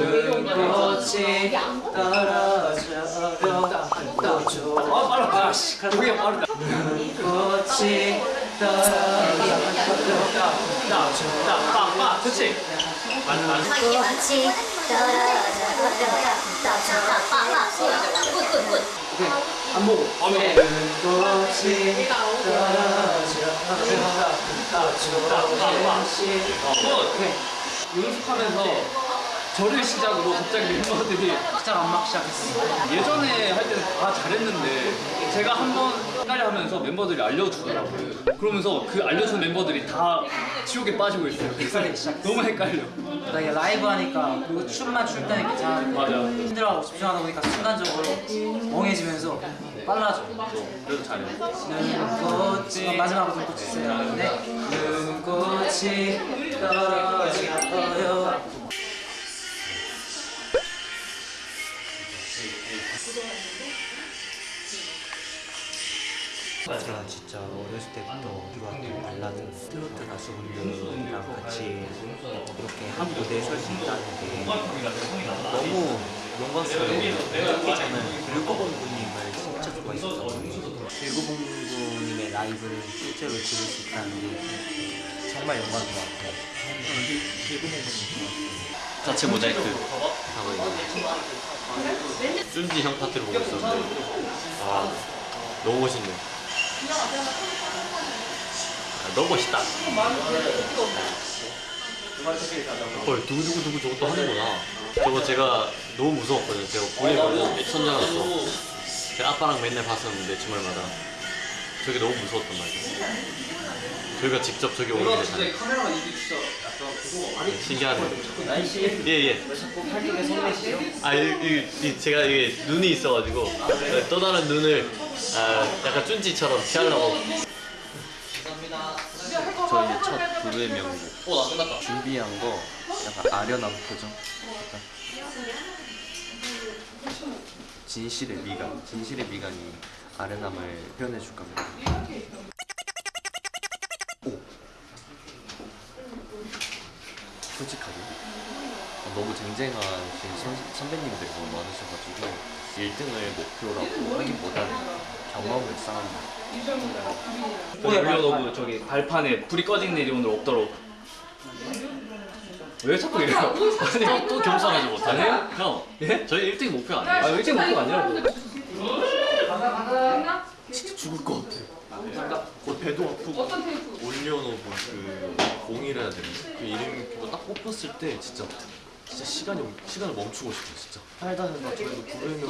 눈꽃이 떨어져요 또 좋아 빨라 아씨 그게 빠르다 눈꽃이 떨어져요 나나나빠 그렇지 꽃이 떨어져요 굿굿굿 안 보고 눈꽃이 떨어져요 연습하면서 저를 시작으로 갑자기 멤버들이 시작 안막 시작했어 예전에 할 때는 다 잘했는데 제가 한번 헷갈려 하면서 멤버들이 알려주더라고요. 그러면서 그 알려준 멤버들이 다 지옥에 빠지고 있어요. 헷갈리기 시작했어. 너무 헷갈려. 나 이게 라이브 하니까 그리고 춤만 출 때는 괜찮은데 맞아. 힘들어하고 집중하다 보니까 순간적으로 멍해지면서 빨라져 그래도 잘해 눈꽃이 마지막으로 눈꽃이 있어요. 근데 눈꽃이 떨어져요 제가 진짜 어렸을 때부터 좋아했던 발라드 트로트 가수분들이랑 같이 이렇게 한 무대에 설 수 있다는 게 너무 영광스러워요. 특히 저는 불고봉 군님을 진짜 좋아했었거든요. 불고봉 군님의 라이브를 실제로 들을 수 있다는 게 정말 영광인 것 같아요. 불고봉 군님 자체 모자이크 하고 있는 쭌지 형 파트를 보고 있었는데 아 너무 멋있네 아, 너무 멋있다. 헐 두구두구두구 저것도 하는구나. 저거 제가 너무 무서웠거든요. 제가 보에 보고 천장았어 제가 아빠랑 맨날 봤었는데 주말마다. 저게 너무 무서웠단 말이에요. 저희가 직접 저기 오는 게 신기하네. 예예. 내시죠? 아, 이, 이, 이 제가 이게 눈이 있어가지고 또 다른 눈을 아, 약간 쭌지처럼 피하려고. 저 이제 첫 부르의 명곡. 준비한 거 약간 아련한 표정? 약간 진실의 미간 진실의 미간이 아련함을 표현해 줄 겁니다 오. 솔직하게. 너무 쟁쟁하신 선, 선배님들이 너무 많으셔가지고 1등을 목표라고 하기보다는 경험을 쌓는 오늘 올려놓고 저기 발판에 불이 꺼진 일이 오늘 없도록 왜 자꾸 이래요? 또, 또 겸손하지 못하네? 형, 예? 저희 1등 목표 아니에요? 아 일찍 목표가 아니라고 진짜 죽을 것 같아. 그 배도 아프고 올려놓은 그 공이라 해야 되나? 그 이름 그거 딱 뽑혔을 때 진짜 진짜 시간이 시간을 멈추고 싶어 진짜. 살다가 저희도 부르면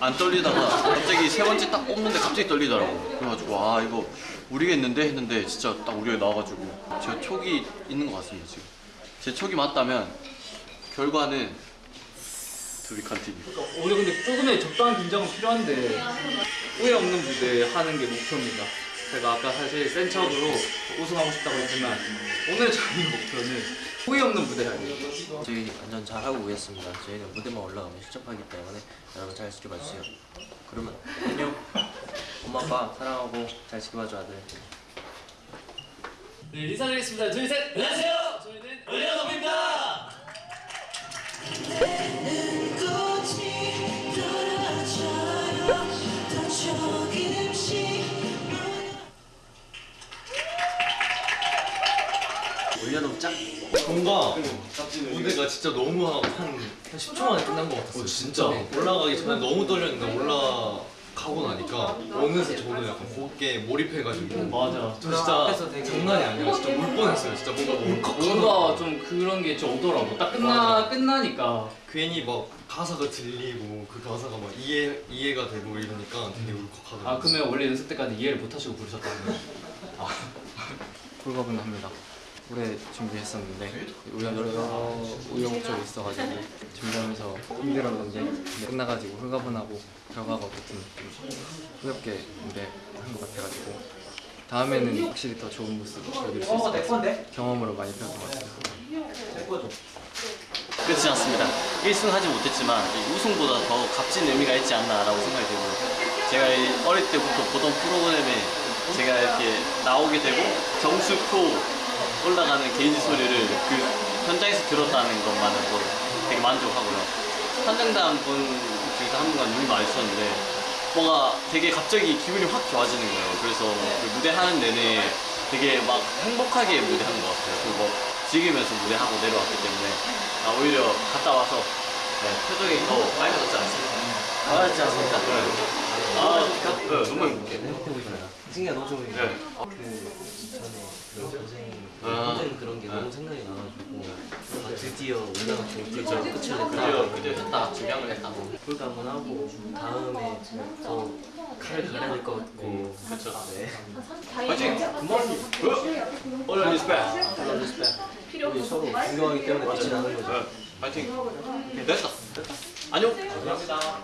안 떨리다가 갑자기 세 번째 딱 뽑는데 갑자기 떨리더라고. 그래가지고 아 이거 우리겠는데 했는데 진짜 딱 우리가 나와가지고 제가 촉이 있는 것 같습니다 지금. 제 촉이 맞다면 결과는 be continue. 우리 근데 조금의 적당한 긴장은 필요한데 후회 없는 무대 하는 게 목표입니다 제가 아까 사실 센 척으로 우승하고 싶다고 했지만 오늘 저희 목표는 후회 없는 무대 하기 저희 완전 잘하고 오겠습니다. 저희는 무대만 올라가면 실적하기 때문에 여러분 잘 지켜봐 주세요. 그러면 안녕. 엄마 아빠 사랑하고 잘 지켜봐 줘 아들. 네 인사드리겠습니다 둘셋 안녕하세요 뭔가 무대가 진짜 너무 한, 한 10초 만에 끝난 것 같았어요. 진짜 올라가기 전에 너무 떨렸는데 올라가고 나니까 어느새 저는 약간 곡에 몰입해가지고 맞아 저 진짜 장난이 아니라 진짜 울 뻔했어요. 진짜 뭔가 울컥하더라고요. 뭔가 좀 그런 게 좀 오더라고 딱 끝나 맞아. 끝나니까 괜히 막 가사가 들리고 그 가사가 막 이해 이해가 되고 이러니까 되게 울컥하더라고요. 아 그러면 원래 연습 때까지 이해를 못 하시고 부르셨다는 거예요? 아. 홀가분합니다. 오래 준비했었는데 우연 여러 우여곡절이 있어가지고 준비하면서 힘들었는데 끝나가지고 홀가분하고 결과가 어쨌든 좀 후엽게 무대 한 것 같아가지고 다음에는 확실히 더 좋은 모습 보여드릴 수 있을 것 같아요. 경험으로 많이 배운 것 같습니다. 그렇지 않습니다. 1승 하지 못했지만 이 우승보다 더 값진 의미가 있지 않나 라고 생각이 들고요. 제가 이 어릴 때부터 보던 프로그램에 제가 이렇게 나오게 되고 정수 표 올라가는 게이지 소리를 그 현장에서 들었다는 것만으로도 되게 만족하고요. 선정단 분 중에서 한 분과 눈이 마주쳤는데 뭔가 되게 갑자기 기분이 확 좋아지는 거예요. 그래서 그 무대 하는 내내 되게 막 행복하게 무대하는 것 같아요. 그리고 뭐 즐기면서 무대하고 내려왔기 때문에 아, 오히려 갔다 와서 네, 표정이 더 빨개졌지 않습니까? 알았지 않습니까? 아, 네, 너무 행복해. 승희야 너 좀. 네. 그 전에 그 고생 아. 힘든 그런 게 너무 생각이 나가지고 아, 드디어 올라가서 드디어 끝을 냈다. 그저 했다, 증량을 했다. 불가 한번 하고 다음에 더 칼을 갈아야 될 것 같고. 그쵸. 네. 화이팅! 굿모닝! 얼른 리스펙! 우리 서로 존경하기 때문에 같이 나는 거죠. 네, 파이팅! 됐다! 안녕! 감사합니다.